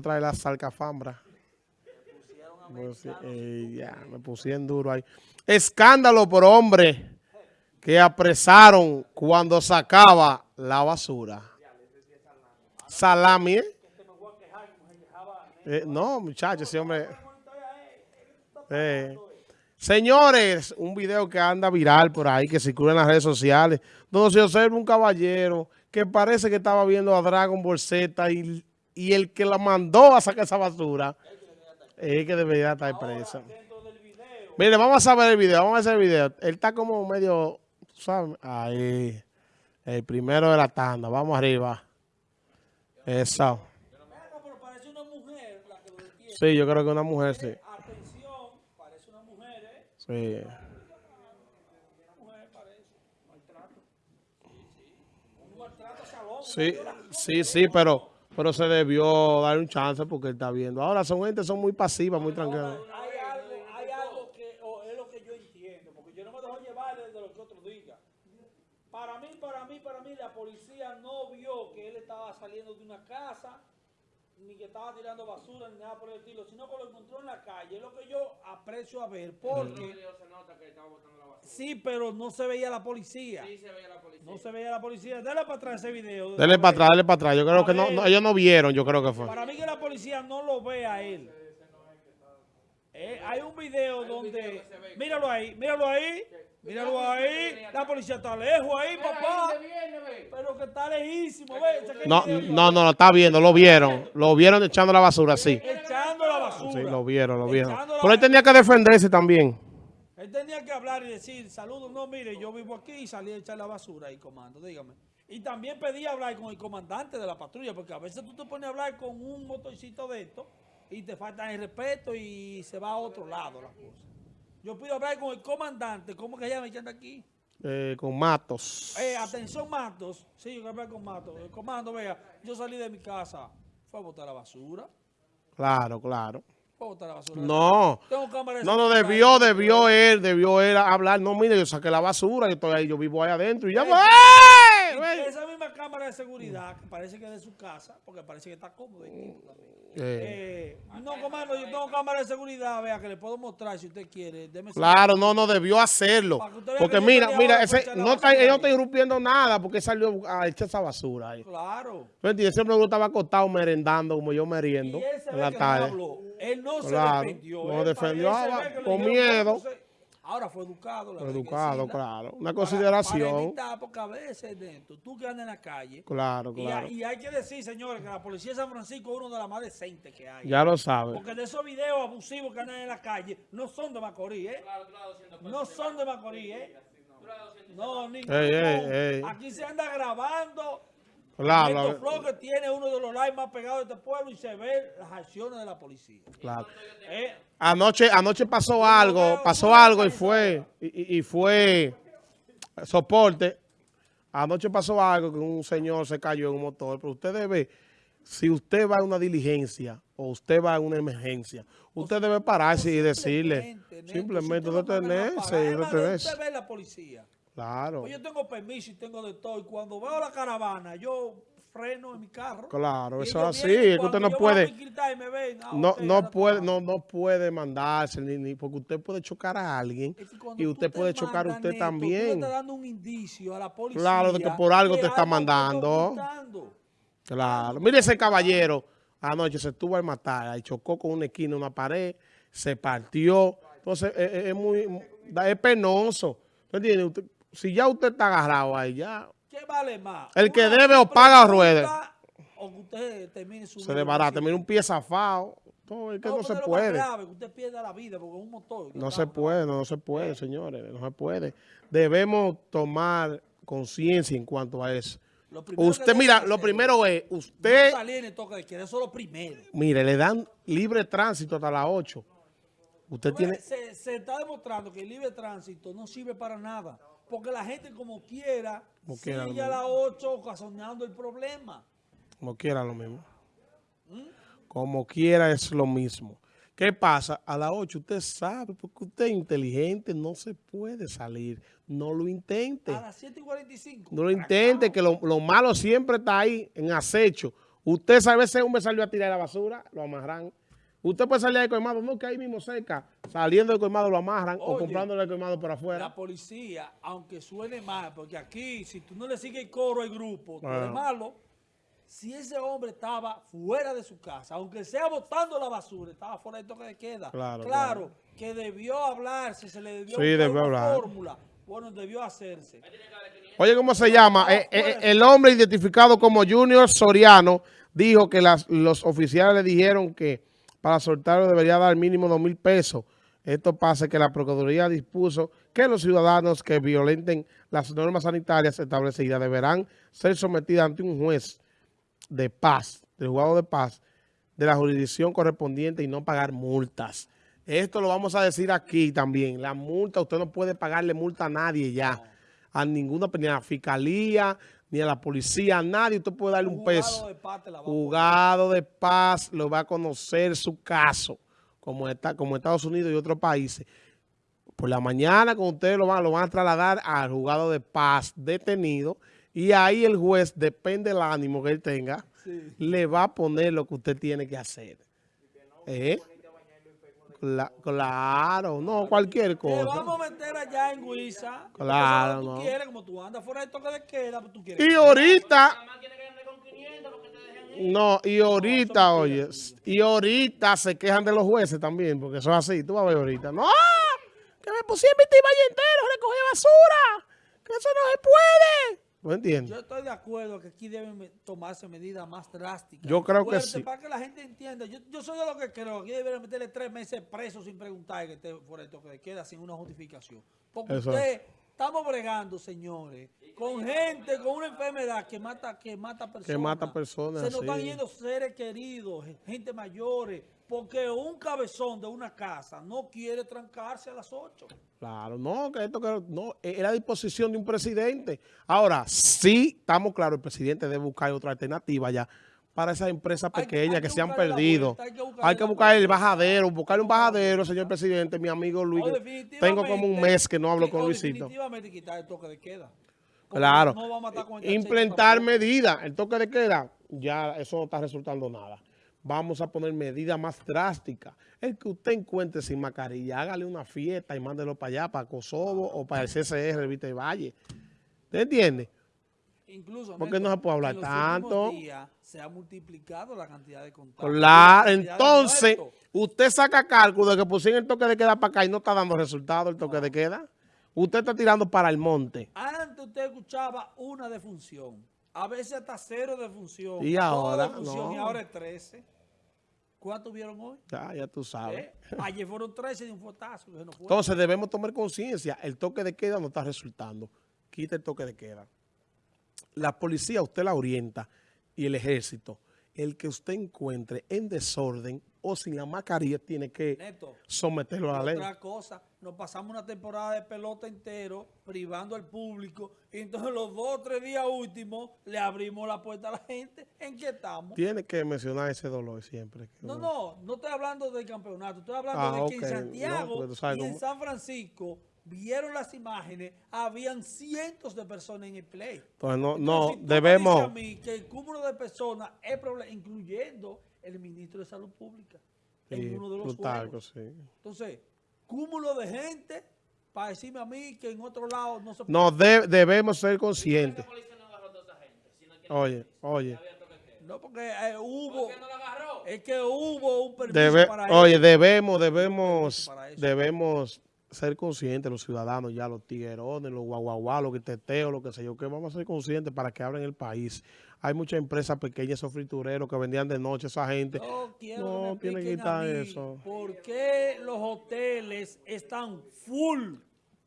trae la salcafambra. Pues, eh, ya, me pusieron duro ahí. Escándalo por hombre que apresaron cuando sacaba la basura. Salami, ¿eh? Eh, no, muchachos, ese hombre... Eh. Señores, un video que anda viral por ahí, que circula en las redes sociales, donde se observa un caballero que parece que estaba viendo a Dragon Ball y, y el que la mandó a sacar esa basura es que debería estar preso. Mire, vamos a ver el video, vamos a ver el video. Él está como medio, ¿sabes? Ahí, el primero de la tanda, vamos arriba. Eso. Sí, yo creo que una mujer, sí. Atención, parece una mujer, ¿eh? Sí. Una mujer parece. Maltrato. Un maltrato salón. Sí, sí, sí, pero, pero se debió dar un chance porque él está viendo. Ahora son gente, son muy pasivas, muy tranquilas. Hay algo, hay algo que o es lo que yo entiendo, porque yo no me dejo llevar de lo que otros digan. Para mí, para mí, para mí, la policía no vio que él estaba saliendo de una casa, ni que estaba tirando basura, ni nada por el estilo, sino que lo encontró en la calle. Es lo que yo aprecio a ver, porque... Sí, pero no se veía la policía. No se veía la policía. Dale para atrás ese video. Dele para atrás, dele para atrás. Yo creo que no, no, ellos no vieron, yo creo que fue. Para mí que la policía no lo ve a él. Eh, hay un video donde... Míralo ahí, míralo ahí. Míralo ahí. La policía está lejos ahí, papá. Pero que está lejísimo. Ve, saca el No, no, no, lo está viendo, lo vieron. Lo vieron echando la basura, sí. Echando la basura. Sí, lo vieron, lo vieron. Pero él tenía que defenderse también. Él tenía que hablar y decir, saludos, no, mire, yo vivo aquí y salí a echar la basura ahí, comando, dígame. Y también pedí hablar con el comandante de la patrulla, porque a veces tú te pones a hablar con un motorcito de esto y te falta el respeto y se va a otro lado la cosa. Yo pido hablar con el comandante, ¿cómo que llama que anda aquí? eh, con Matos. Eh, atención, Matos. Sí, yo quiero hablar con Matos. El comando, vea, yo salí de mi casa, fue a botar la basura. Claro, claro. Fue a botar la basura. No. Tengo cámara de No, no, debió, debió él, debió él hablar. No, mire, yo saqué la basura, yo estoy ahí, yo vivo ahí adentro y ya. Eh. Esa misma cámara de seguridad, que parece que es de su casa, porque parece que está cómodo. también. Eh, Eh, no, comando, yo tengo cámara de seguridad, vea, que le puedo mostrar si usted quiere. Deme Claro, no, no debió hacerlo. Porque mira, mira, ese, no está, él no está irrumpiendo nada porque salió a echar esa basura ahí. Claro. ¿Tú entiendes? Siempre yo estaba acostado merendando como yo meriendo en la no tarde. habló. Él no Claro, se defendió. no él defendió, ah, con miedo. entonces, Ahora fue educado. la Educado, reguecina, claro. Una para- consideración. Para evitar, porque a veces dentro, tú que andas en la calle. Claro, claro. y hay que decir, señores, que la policía de San Francisco es uno de las más decentes que hay. Ya lo sabe. Porque de esos videos abusivos que andan en la calle, no son de Macorís, ¿eh? No son de Macorís, ¿eh? No, ni Ey, ey, ey. Aquí se anda grabando. Claro, que tiene uno de los lives más pegados de este pueblo y se ve las acciones de la policía. claro. ¿Eh? Anoche, anoche pasó algo, pasó algo y fue, y, y- y fue soporte. Anoche pasó algo que un señor se cayó en un motor, pero usted debe, si usted va a una diligencia o usted va a una emergencia, usted debe pararse y decirle, Simplemente, detenerse, más, detenerse. Usted ve la policía. Claro, Pues yo tengo permiso y tengo de todo. Y cuando veo la caravana, yo freno en mi carro. claro, Y eso es así, es que usted no puede, y ven, ah, no, no puede, no, no puede mandarse, ni, ni- porque usted puede chocar a alguien Es que cuando y usted te puede chocar mandas, usted Neto, también. estás dando un indicio a la policía. Claro, de que por algo te está algo mandando. Claro. Mire ese caballero. Anoche se estuvo al matar. Ahí chocó con una esquina, una pared. Se partió. Entonces, es, es- es muy... Es penoso. ¿Tú entiendes? Si ya usted está agarrado ahí, ya ¿Qué vale más? El que debe o paga o ruede. O que usted termine su se desbarata. Mira un pie zafado. Todo, es que no, se puede. grave, que usted pierda la vida porque es un motor. No se puede, no, no se puede, señores. No se puede. Debemos tomar conciencia en cuanto a eso. Usted, mira, lo primero es, no usted... salir en el toque de queda, eso es lo primero. Mire, le dan libre tránsito hasta las 8. Usted tiene... Se, se está demostrando que el libre tránsito no sirve para nada. Porque la gente como quiera Como sigue quiera, a las 8 ocasionando el problema. Como quiera lo mismo. Como quiera es lo mismo. ¿Qué pasa? A las 8 usted sabe, porque usted es inteligente, no se puede salir. No lo intente. A las 7 y 45. No lo intente, que lo, lo malo siempre está ahí en acecho. Usted sabe, ese hombre salió a tirar la basura, lo amarran. Usted puede salir de colmado, no, que ahí mismo cerca, saliendo del colmado lo amarran o comprándole el colmado por afuera. La policía, aunque suene mal, porque aquí, si tú no le sigues el coro al grupo, tú eres Ah. malo. Si ese hombre estaba fuera de su casa, aunque sea botando la basura, estaba fuera del toque de queda. Claro, Claro, que debió hablarse, se le debió Sí, debió una fórmula. Bueno, debió hacerse. Oye, ¿cómo se llama? Ah, Eh, eh, pues. el hombre identificado como Junior Soriano dijo que las- los oficiales le dijeron que para soltarlo debería dar mínimo dos mil pesos. Esto pasa que la Procuraduría dispuso que los ciudadanos que violenten las normas sanitarias establecidas deberán ser sometidos ante un juez de paz, del juzgado de paz, de la jurisdicción correspondiente y no pagar multas. Esto lo vamos a decir aquí también. La multa, usted no puede pagarle multa a nadie ya. A ninguna, ni a la fiscalía, ni a la policía, a nadie. Usted puede darle un peso. de paz te la va a poner. Juzgado de paz lo va a conocer su caso, como, está, como Estados Unidos y otros países. Por la mañana, con ustedes lo van, lo van a trasladar al juzgado de paz detenido y ahí el juez, depende del ánimo que él tenga, Sí. le va a poner lo que usted tiene que hacer. ¿Eh? Cla- claro, no, cualquier Te vamos cosa. a meter allá en Guisa. Claro, no. Tú quieres, como tú andas fuera del toque de queda, pues tú quieres. Y ahorita, no, y ahorita, oye, y ahorita se quejan de los jueces también, porque eso es así, tú vas a ver ahorita. No, que me pusieron mi valle entero, recoger basura, que eso no se puede. ¿No entiendes? Yo estoy de acuerdo que aquí deben tomarse medidas más drásticas. Yo creo que sí. Para que la gente entienda. Yo, yo soy de lo que creo. Aquí deberían meterle tres meses preso sin preguntar que esté fuera del toque de queda, sin una justificación. Porque Eso. usted, estamos bregando, señores, con gente con una enfermedad que mata, que mata personas. mata personas, Se nos están sí. yendo seres queridos, gente mayores, porque un cabezón de una casa no quiere trancarse a las 8. Claro, no, que esto que no, es la disposición de un presidente. Ahora, sí, estamos claros, el presidente debe buscar otra alternativa ya para esas empresas Hay- pequeñas hay que, que se han perdido. vuelta, hay que Hay buscar el bajadero, buscarle un bajadero, señor presidente, mi amigo Luis. Tengo como un mes que no hablo con Luisito. definitivamente quitar el toque de queda. Porque Claro. no vamos a estar con Implementar aceite medidas. El toque de queda, ya eso no está resultando nada. Vamos a poner medidas más drásticas. El que usted encuentre sin mascarilla, hágale una fiesta y mándelo para allá, para Kosovo o para el CCR, Vite Valle. ¿Te entiende? tampoco. Incluso, ¿Por qué Néstor, no se puede hablar en los tanto? días se ha multiplicado la cantidad de contagios. Claro, entonces, usted saca cálculo de que pusieron el toque de queda para acá y no está dando resultado el toque de queda. Usted está tirando para el monte. Antes usted escuchaba una defunción. A veces hasta cero defunción. Y dos ahora, defunción, Y no. ahora es 13. ¿Cuántos vieron hoy? Ya, ya tú sabes. ¿Eh? Ayer fueron 13 de un fotazo. no. Entonces debemos tomar conciencia. El toque de queda no está resultando. Quita el toque de queda. La policía usted la orienta y el ejército. El que usted encuentre en desorden o sin la mascarilla tiene que Neto, someterlo a la ley. Otra cosa, nos pasamos una temporada de pelota entero privando al público y entonces los dos o tres días últimos le abrimos la puerta a la gente. ¿En qué estamos? Tiene que mencionar ese dolor siempre. que No, no, no estoy hablando del campeonato, estoy hablando Ah, de que en Santiago no, sabes y en San Francisco vieron las imágenes, habían cientos de personas en el play. Entonces no, Entonces, no si tú me debemos... a mí que el cúmulo de personas es problema, incluyendo el ministro de Salud Pública, en Sí, uno de los Plutarco, sí. Entonces, cúmulo de gente para decirme a mí que en otro lado no se puede. No, de- debemos ser conscientes. Oye, oye. No, porque eh, hubo. Es que hubo un permiso Debe- para oye, eso. debemos, debemos, para eso. debemos ser conscientes, los ciudadanos, ya los tiguerones, los guaguaguá, los teteos, lo que sé yo, que vamos a ser conscientes para que abran el país. Hay muchas empresas pequeñas, esos fritureros que vendían de noche, esa gente. No quiero No, que quitar eso. ¿Por qué los hoteles están full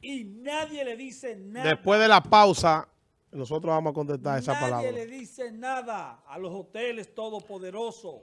y nadie le dice nada? Después de la pausa, nosotros vamos a contestar esa nadie palabra. le dice nada a los hoteles todopoderosos.